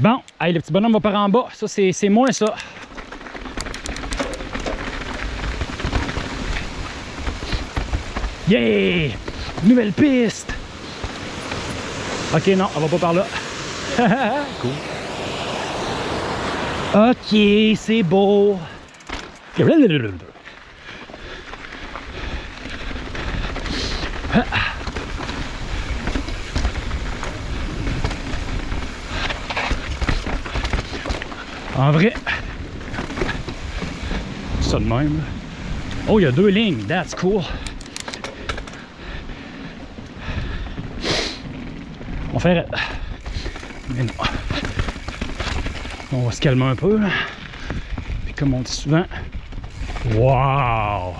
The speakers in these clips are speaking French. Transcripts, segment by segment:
Bon, allez, le petit bonhomme va par en bas. Ça, c'est moins ça. Yeah! Nouvelle piste! Ok, non, on va pas par là. cool. Ok, c'est beau. En vrai, ça de même. Oh, il y a deux lignes, that's cool. On va faire... Mais non. On va se calmer un peu. Puis comme on dit souvent, wow!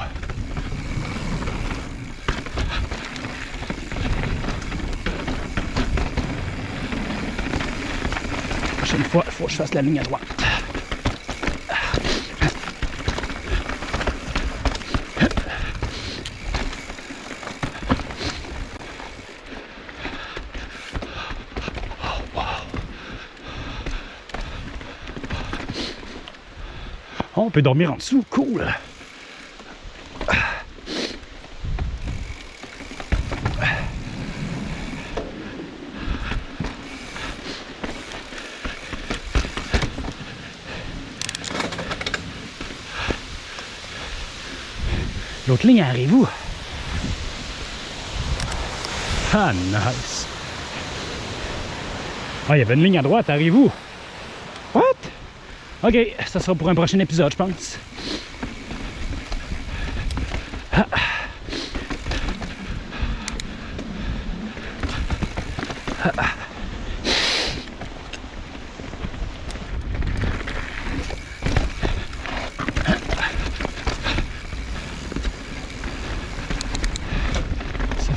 Prochaine fois, il faut que je fasse la ligne à droite. Oh, on peut dormir en dessous, cool. L'autre ligne arrive où? Ah, nice. Ah, il y avait une ligne à droite, arrive où? What? Ok, ça sera pour un prochain épisode, je pense.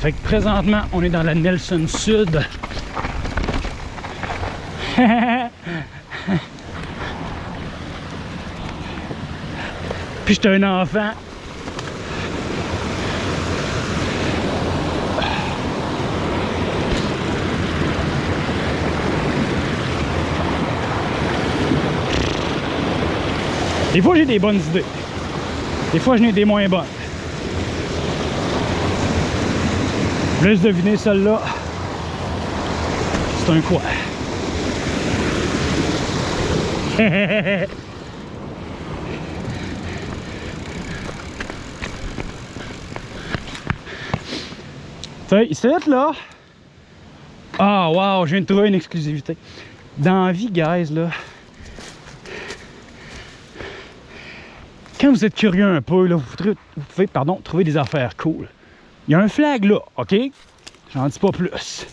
Fait que présentement, on est dans la Nelson Sud. Puis j'étais un enfant. Des fois, j'ai des bonnes idées. Des fois, j'en ai des moins bonnes. Je laisse deviner celle-là. C'est un quoi? Ici, là. Ah, wow, je viens de trouver une exclusivité. Dans la vie, guys, là. Quand vous êtes curieux un peu, là, vous, vous pouvez pardon, trouver des affaires cool. Il y a un flag là, OK? J'en dis pas plus.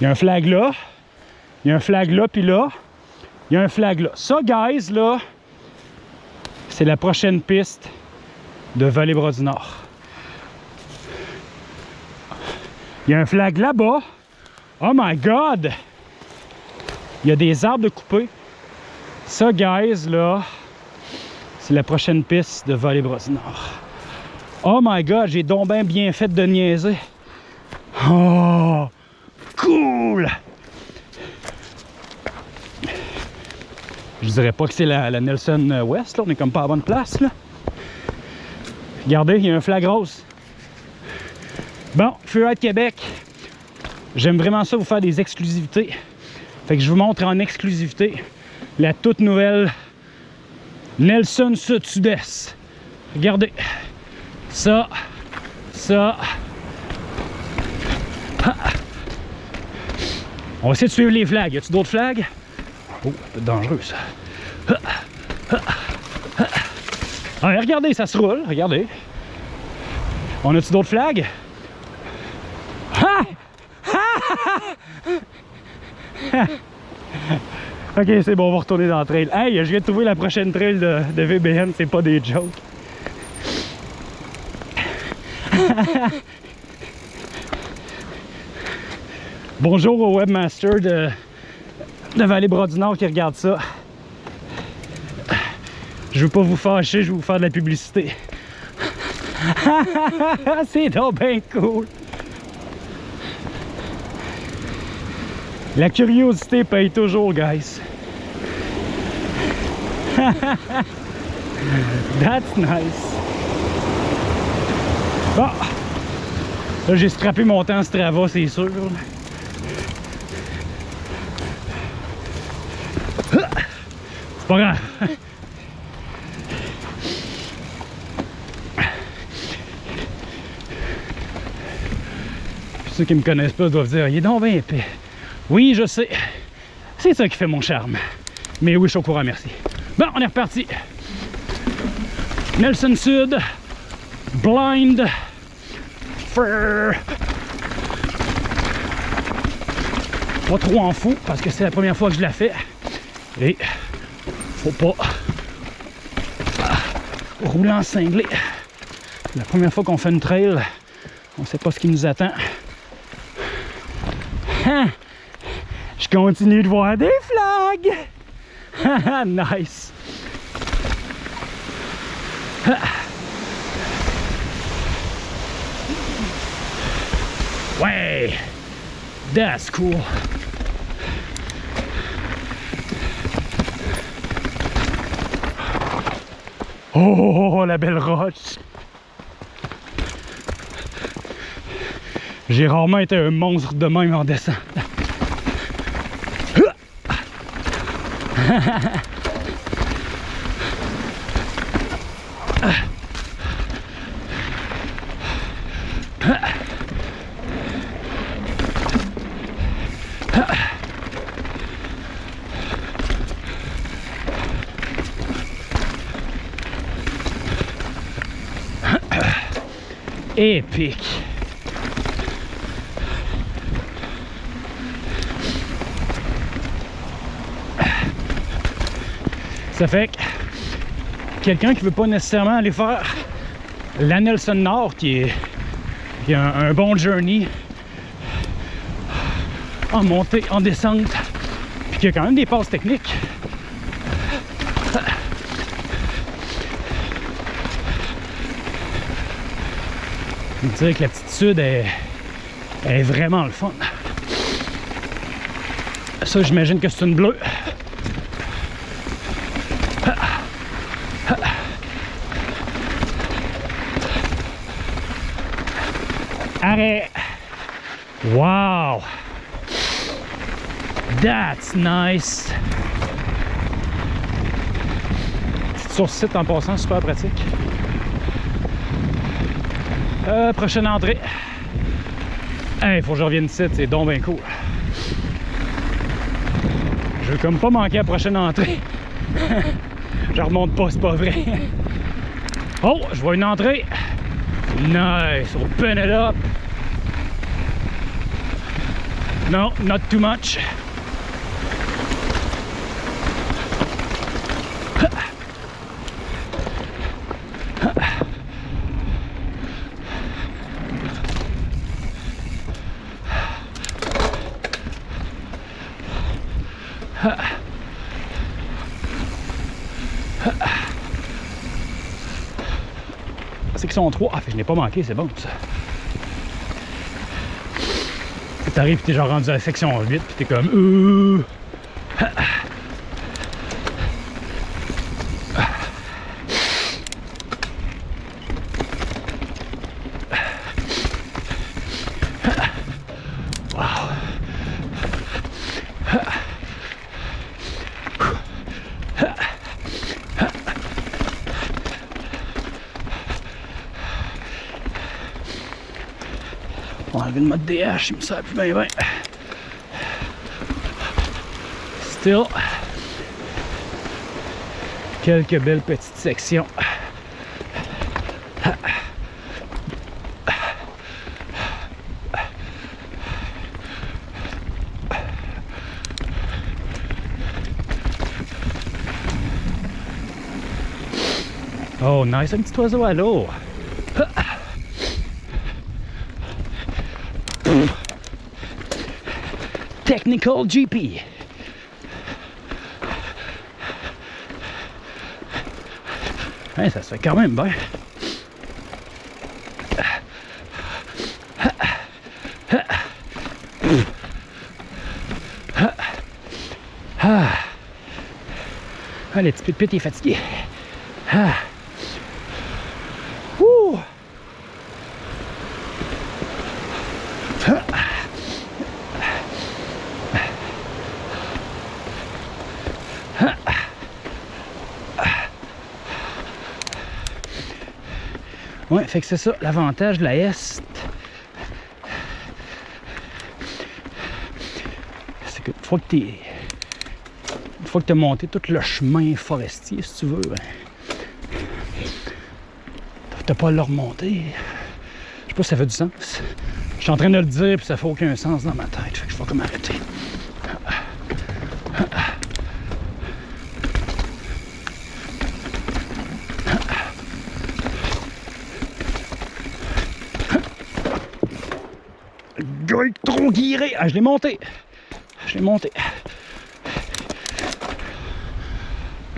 Il y a un flag là. Il y a un flag là, puis là. Il y a un flag là. Ça, guys, là, c'est la prochaine piste de Vallée-Bras du Nord. Il y a un flag là-bas. Oh my God! Il y a des arbres de couper. Ça, guys, là, c'est la prochaine piste de Vallée-Bras du Nord. Oh my God, j'ai donc bien fait de niaiser. Oh! Cool! Je dirais pas que c'est la, Nelson West, là. on est comme pas à bonne place. Là. Regardez, il y a un flag rose. Bon, Freeride Québec, j'aime vraiment ça vous faire des exclusivités. Fait que je vous montre en exclusivité la toute nouvelle Nelson Sud-Sud-Est. Regardez, ça, ça. On va essayer de suivre les flags. Y a-t-il d'autres flags? Oh, c'est dangereux ça. Ah, regardez, ça se roule, regardez. On a-tu d'autres flags? ok, c'est bon, on va retourner dans le trail. Hey, je viens de trouver la prochaine trail de, VBN, c'est pas des jokes. Bonjour au webmaster de, de Vallée-Bras du Nord qui regarde ça. Je veux pas vous fâcher, je vais vous faire de la publicité. C'est donc bien cool. La curiosité paye toujours, guys. That's nice. Bon. Là, j'ai scrappé mon temps Strava, c'est sûr. C'est pas grave. Ceux qui me connaissent pas doivent dire, il est donc bien épais. Oui, je sais. C'est ça qui fait mon charme. Mais oui, je suis au courant, merci. Bon, on est reparti. Nelson Sud, Blind, Fur. Pas trop en fou parce que c'est la première fois que je la fais. Et faut pas rouler en cinglé. La première fois qu'on fait une trail, on sait pas ce qui nous attend. Hein? Je continue de voir des flags. nice. Ouais. That's cool. Oh, la belle roche. J'ai rarement été un monstre de même en descente. Epic. Ça fait que quelqu'un qui veut pas nécessairement aller faire la Nelson Nord, qui est, qui un, bon journey en montée, en descente, puis qui a quand même des passes techniques. Je dirais que l'aptitude est, est vraiment le fun. Ça, j'imagine que c'est une bleue. Arrête! Wow! That's nice! Sur site en passant, super pratique. Euh, prochaine entrée. Il faut que je revienne ici, c'est donc bien cool. Je veux comme pas manquer la prochaine entrée. je remonte pas, c'est pas vrai. Oh, je vois une entrée. Nice, open it. No, not too much. Section 3. Ah, je n'ai pas manqué, c'est bon. T'arrives, t'es genre rendu à la section 8, puis t'es comme. Euh... enlever le mode DH, il me sert plus bien bien. Still, quelques belles petites sections. Oh, nice, un petit oiseau à l'eau. thing GP. Ça se fait quand même bien. Ah, le petit pit est fatigué. Ah. Ouais, fait que c'est ça, l'avantage de la Est. C'est que une fois que t'es. Une que monté tout le chemin forestier, si tu veux, ben, t'as pas à le remonter. Je sais pas si ça fait du sens. Je suis en train de le dire, puis ça fait aucun sens dans ma tête. Fait que je vais comme arrêter. Gueule guiré. Ah, je l'ai monté. Je l'ai monté.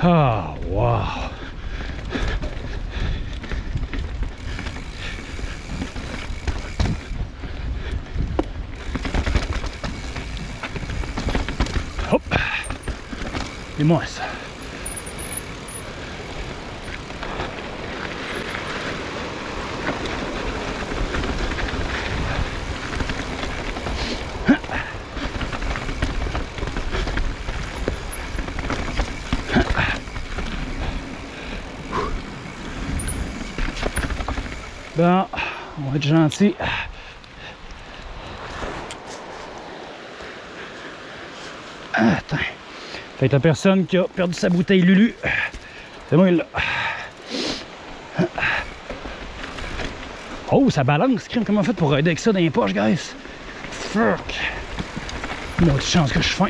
Ah, wow. Hop. Et moi ça. Bon, on va être gentil. Attends. Fait que la personne qui a perdu sa bouteille Lulu, c'est moi là. Oh, ça balance, crime. Comment on fait pour aider avec ça dans les poches, guys? Fuck. Une autre chance que je suis faim.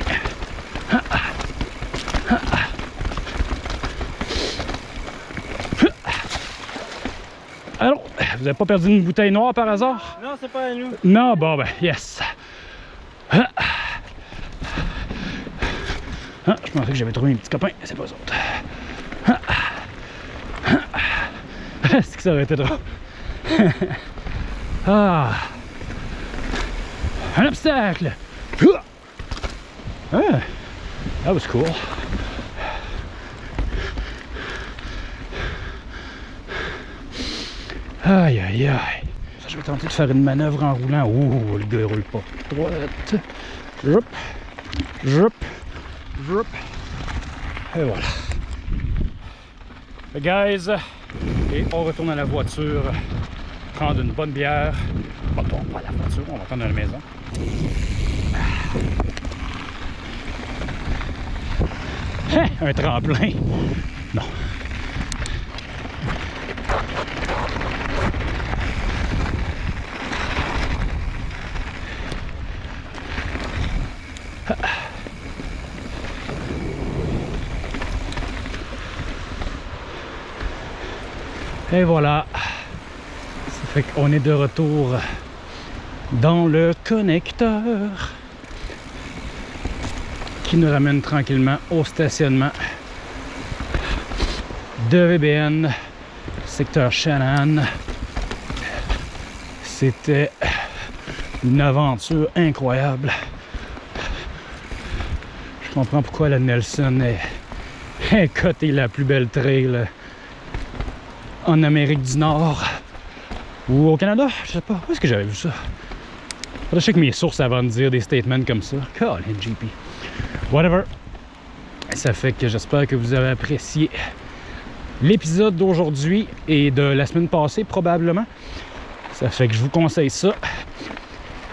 Vous avez pas perdu une bouteille noire par hasard? Non, c'est pas à nous. Non, bon ben, yes. Ah, Ah, je pensais que j'avais trouvé un petit copain, c'est pas eux autres. Ah. Ah. Est-ce que ça aurait été drôle? ah. Un obstacle! Ah. That was cool. Aïe aïe aïe. Je vais tenter de faire une manœuvre en roulant. Ouh, le gars il roule pas. Droite. Jup. Jup. Jup. Et voilà. Hey guys. Et on retourne à la voiture. Prendre une bonne bière. Bon, on pas à la voiture, on va prendre à la maison. Hein, un tremplin. Non. Et voilà. Ça fait qu'on est de retour dans le connecteur qui nous ramène tranquillement au stationnement de VBN, secteur Shannon. C'était une aventure incroyable. Je comprends pourquoi la Nelson est, est cotée la plus belle trail en Amérique du Nord ou au Canada, je sais pas. Où est-ce que j'avais vu ça? Je sais que mes sources avant de dire des statements comme ça. Colin GP. Whatever. Ça fait que j'espère que vous avez apprécié l'épisode d'aujourd'hui et de la semaine passée probablement. Ça fait que je vous conseille ça.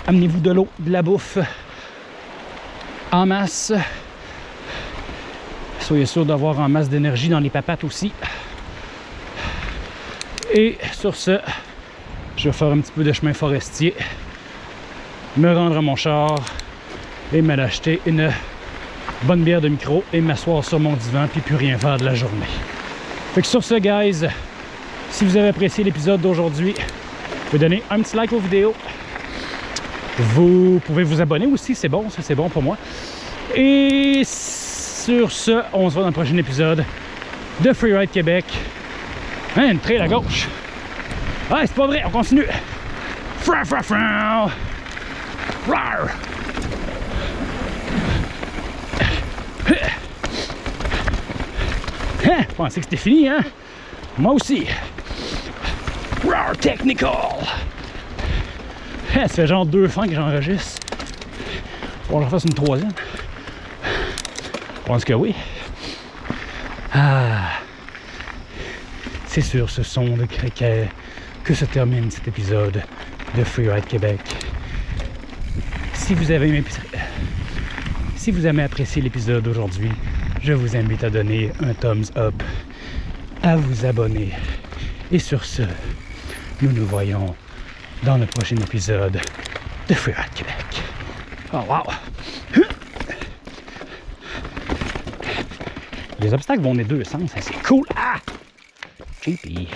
Amenez-vous de l'eau, de la bouffe en masse. Soyez sûr d'avoir en masse d'énergie dans les papates aussi. Et sur ce, je vais faire un petit peu de chemin forestier, me rendre à mon char et m'aller acheter une bonne bière de micro et m'asseoir sur mon divan puis plus rien faire de la journée. Fait que sur ce, guys, si vous avez apprécié l'épisode d'aujourd'hui, vous pouvez donner un petit like aux vidéos. Vous pouvez vous abonner aussi, c'est bon, ça c'est bon pour moi. Et sur ce, on se voit dans le prochain épisode de Freeride Québec. Hein, une à gauche. Ah, c'est pas vrai, on continue. Fra fra fra. Rar. Hein? Je pensais que c'était fini, hein? Moi aussi. Raw Technical! Hein, ça fait genre deux fins que j'enregistre. On va faire une troisième. Je pense que oui. Ah. C'est sur ce son de cricket que se termine cet épisode de Freeride Québec. Si vous avez aimé, apprécié l'épisode d'aujourd'hui, je vous invite à donner un thumbs up, à vous abonner. Et sur ce, nous nous voyons dans le prochain épisode de Freeride Québec. Oh wow! Les obstacles vont des deux sens, hein, c'est cool! Ah! Poopy.